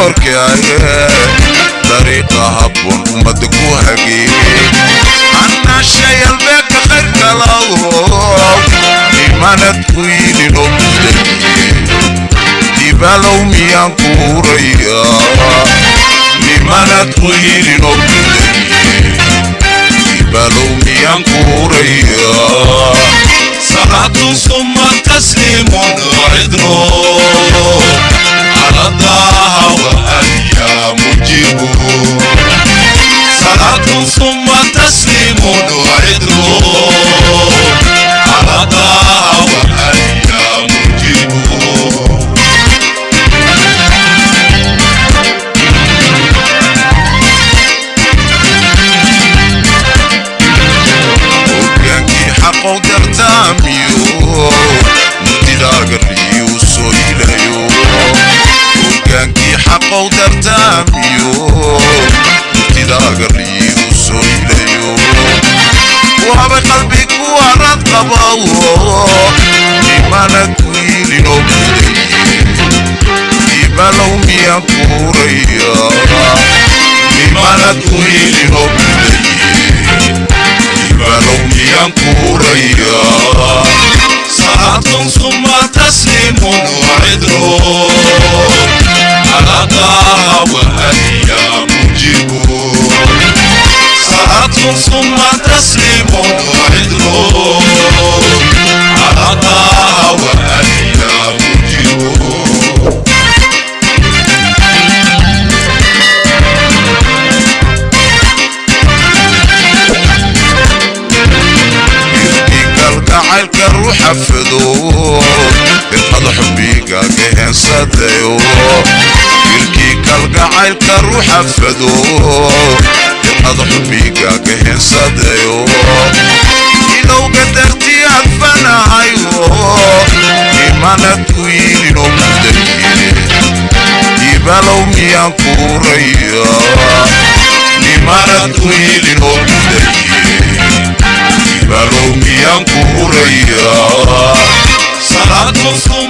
doorkaaga dariiqa habboon ummadda ku hageeyey annashayalbeeka qayrkaladow imanad ku yidhinoo mudabiye dibaalow miyaan ku hurayaa nimanad ku yidhinoo mudabiye dibaalow miyaan ku hurayaa salaatu suma tasliimun wacidnoo أضاع وأيامه dayo wiilkii kalgacaylka ruuxa fado dirqada xubbigaaga heensadayo ilowga dartiyaad fanahayo imanad ku yiilino muddaye ibalow miyaan kuuraya nimanad ku yiilino muddaye ibalow miyaan kuuraya salaad qofku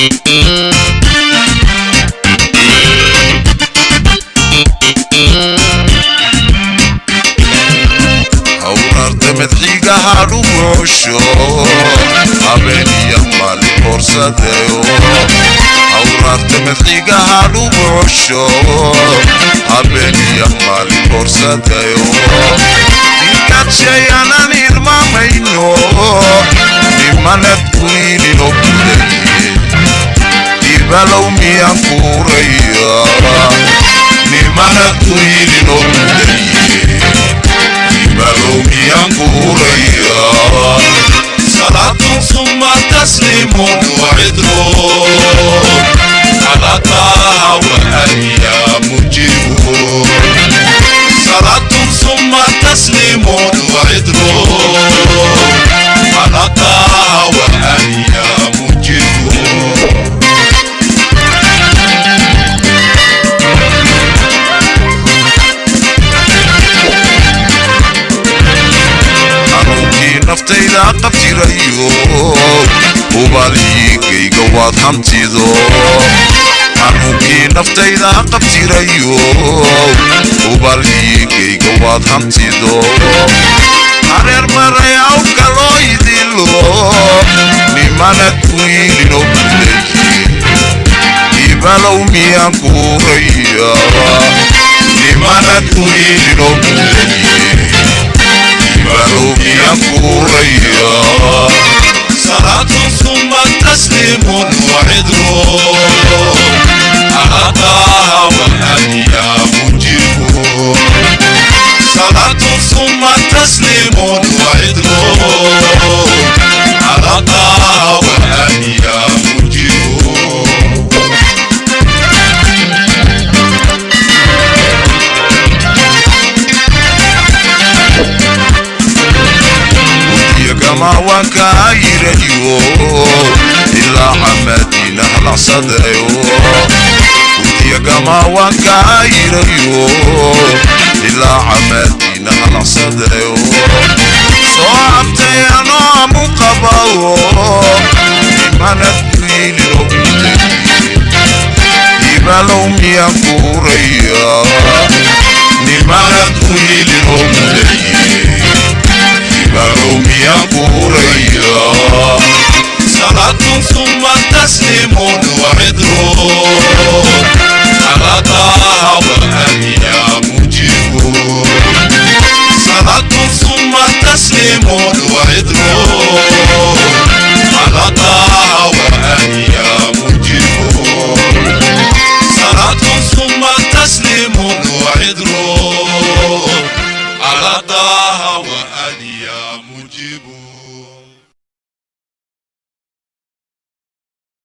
او ارض مدحيقة هارو موشو هبيني يمالي فرصة ديو او ارض مدحيقة هارو موشو هبيني يمالي فرصة ديو إنك شيئا نرمى مينو لمنت كنيني ni mana balaumia kurayara nimana tuyilinomudaye balaumia kurayara salatun sumatas taslimun naftayda qabjirayo ubaaligayga waad hamtido xanuunkii naftayda qabjirayo ubaaligayga waad hamtido hareer maray awka loo idilo nimana kuwiilino buleji ibalow miyaan kuuraya nimana kuwiilino buleji كايريو إلا عمدين على صدريو ودي وكاير وكايريو إلا عمدينا على صدريو صعبتي أنا مقبو إيمانا تبيل ربيتي إيبالهم يا كوريا نمانا تبيل ربيتي قالوا بياموريا صلاتهم ثم تسليم وعذرون